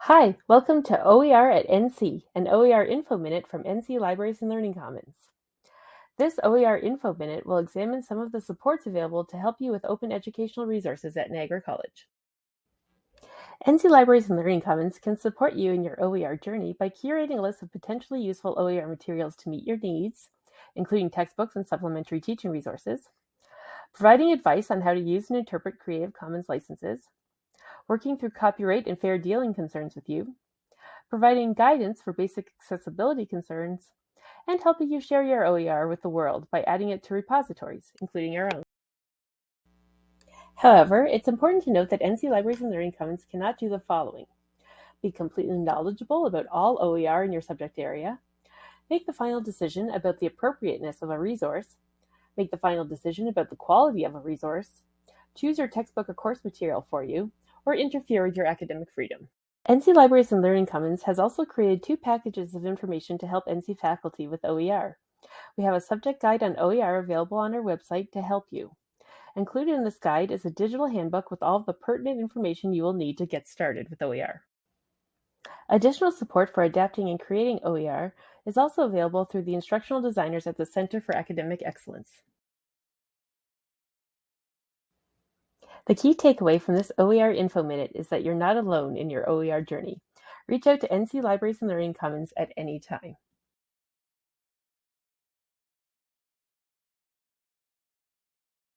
Hi, welcome to OER at NC, an OER Info Minute from NC Libraries and Learning Commons. This OER Info Minute will examine some of the supports available to help you with open educational resources at Niagara College. NC Libraries and Learning Commons can support you in your OER journey by curating a list of potentially useful OER materials to meet your needs, including textbooks and supplementary teaching resources, providing advice on how to use and interpret Creative Commons licenses, working through copyright and fair dealing concerns with you, providing guidance for basic accessibility concerns, and helping you share your OER with the world by adding it to repositories, including your own. However, it's important to note that NC Libraries and Learning Commons cannot do the following. Be completely knowledgeable about all OER in your subject area, make the final decision about the appropriateness of a resource, make the final decision about the quality of a resource, choose your textbook or course material for you, or interfere with your academic freedom. NC Libraries and Learning Commons has also created two packages of information to help NC faculty with OER. We have a subject guide on OER available on our website to help you. Included in this guide is a digital handbook with all of the pertinent information you will need to get started with OER. Additional support for adapting and creating OER is also available through the instructional designers at the Center for Academic Excellence. The key takeaway from this OER Info Minute is that you're not alone in your OER journey. Reach out to NC Libraries and Learning Commons at any time.